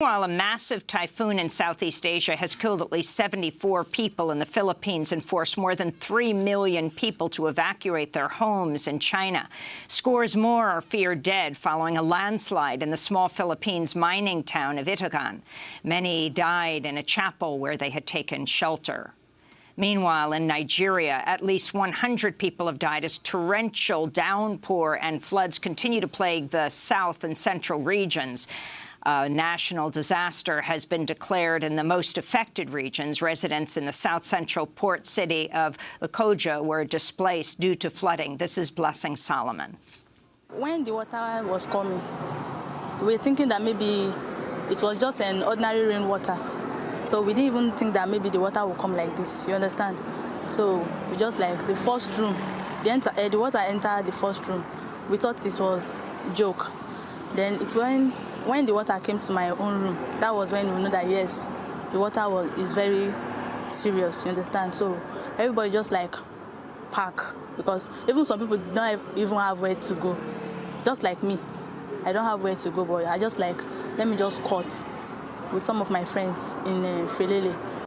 While a massive typhoon in Southeast Asia has killed at least 74 people in the Philippines and forced more than 3 million people to evacuate their homes in China. Scores more are feared dead following a landslide in the small Philippines mining town of Itogon. Many died in a chapel where they had taken shelter. Meanwhile, in Nigeria, at least 100 people have died as torrential downpour and floods continue to plague the south and central regions. A national disaster has been declared in the most affected regions. Residents in the south-central port city of Lokoja were displaced due to flooding. This is Blessing Solomon. When the water was coming, we were thinking that maybe it was just an ordinary rainwater. So we didn't even think that maybe the water would come like this, you understand? So we just like the first room, the, enter, uh, the water entered the first room. We thought it was joke. Then it went when the water came to my own room, that was when we know that yes, the water was is very serious. You understand? So everybody just like pack because even some people don't even have where to go. Just like me, I don't have where to go, but I just like let me just cut with some of my friends in uh, Felele.